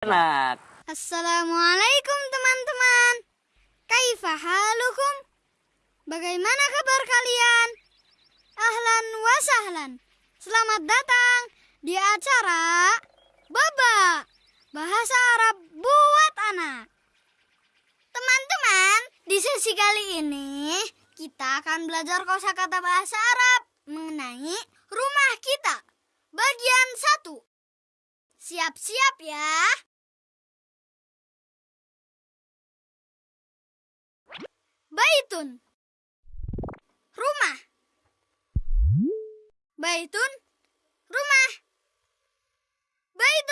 Enak. Assalamualaikum teman-teman. Kaifa halukum? Bagaimana kabar kalian? Ahlan wa sahlan. Selamat datang di acara Baba Bahasa Arab buat anak. Teman-teman, di sesi kali ini kita akan belajar kosakata bahasa Arab mengenai rumah kita. Bagian 1. Siap-siap ya. Baitun. Rumah. Baitun. Rumah. Baitun.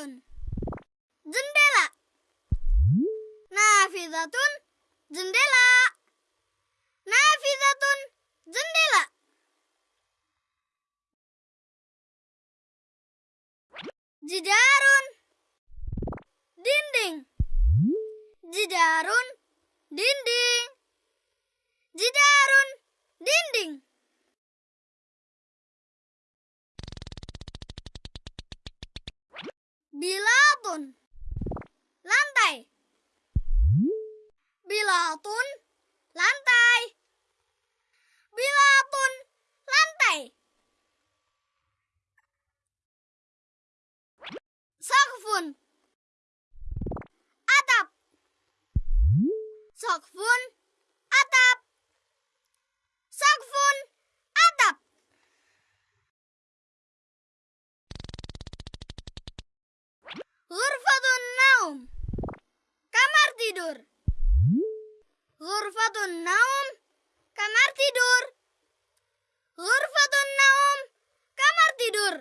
Nafidatun. Jendela. Nafidatun. Jendela. Nafidatun. Jendela. Jidarun. Dinding. Jidarun. Dinding. Bilatun. Lantai. Bilatun. Lantai. Bilatun. Lantai. Sakfun. Atap. Sakfun. Naum. Kamar tidur. Ghurfatun naum. Kamar tidur. Ghurfatun naum. Kamar tidur.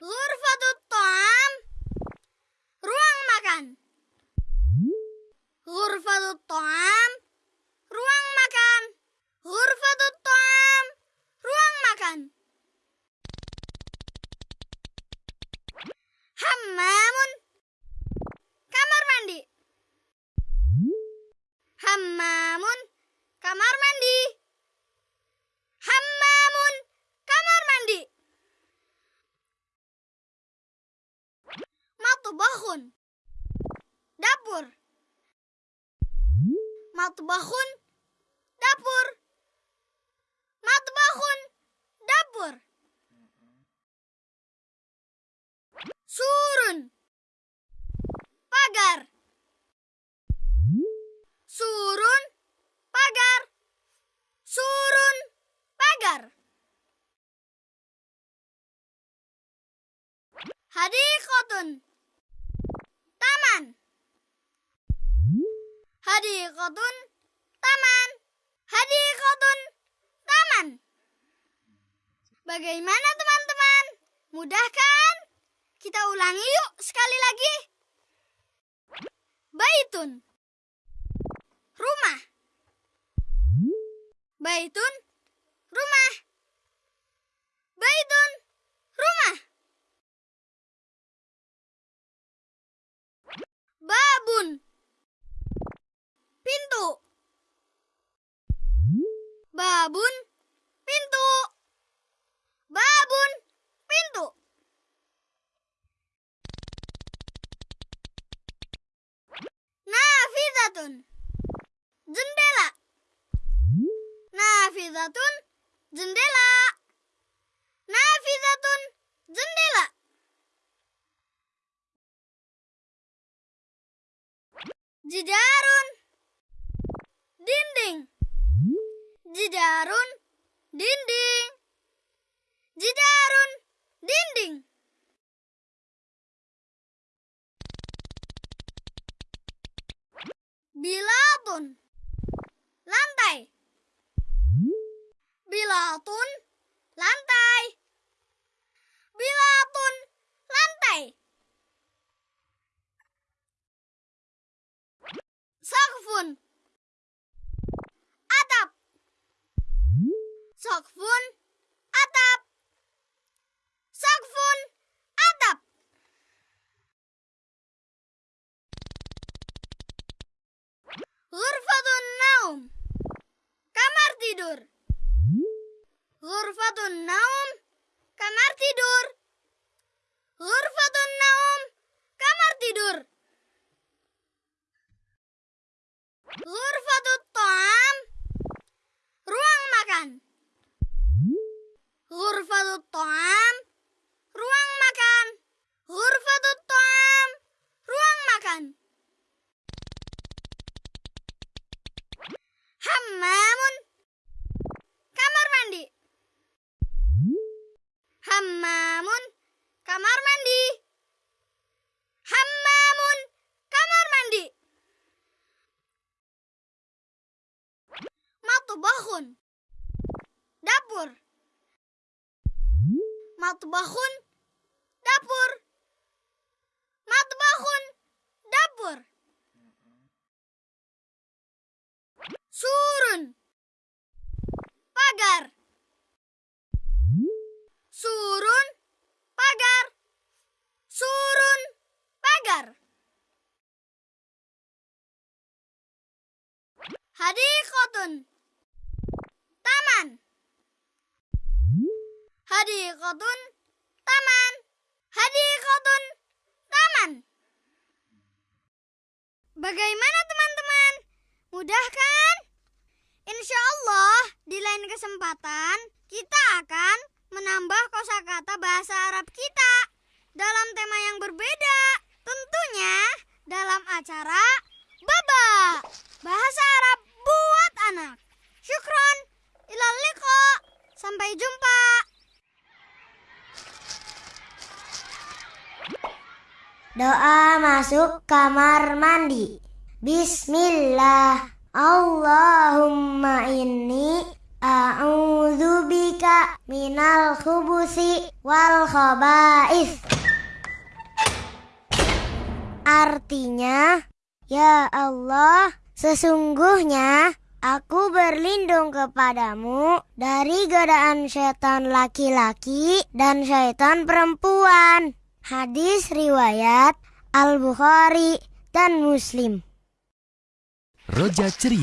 Ghurfatut ta'am. Ruang makan. Ghurfatut ta'am. Matbahun. Dapur. Matbahun. Dapur. Matbahun. Dapur. Surun. Pagar. Surun. Pagar. Surun. Pagar. Hadiqatun. Hadiqatun. Taman. Hadiqatun. Taman. Bagaimana teman-teman? Mudah kan? Kita ulangi yuk sekali lagi. Baitun. Rumah. Baitun. Rumah. Baitun. Rumah. Babun. Pintu. Babun. Pintu. Babun. Pintu. Nafidatun. Jendela. Nafidatun. Jendela. Nafidatun. Jendela. Jidarun. Dinding. Jidarun. Dinding. Jidarun. Dinding. Bilatun. Lantai. Bilatun. Lantai. Naum. Kamar tidur. Ghurfatun naum. Kamar tidur. Ghurfatun naum. Kamar tidur. Ghurfatut ta'am. Ruang makan. Ghurfatut ta'am. Hammamun. Kamar mandi. Hammamun. Kamar mandi. Matbahun. Dapur. Matbahun. Dapur. Matbahun. Dapur. Surun. Hadikotun. Taman. Hadikotun. Taman. Hadikotun. Taman. Bagaimana teman-teman? Mudah kan? Insya Allah di lain kesempatan kita akan menambah kosakata bahasa Arab kita dalam tema yang berbeda. Tentunya dalam acara Baba Bahasa Arab buat anak. Syukron. Ilal liqa. Sampai jumpa. Doa masuk kamar mandi. Bismillah. Allahumma inni a'udzubika minal khubusi wal khaba'is. Artinya, ya Allah, sesungguhnya aku berlindung kepadamu dari godaan setan laki-laki dan setan perempuan. Hadis riwayat Al-Bukhari dan Muslim. Roja Ceria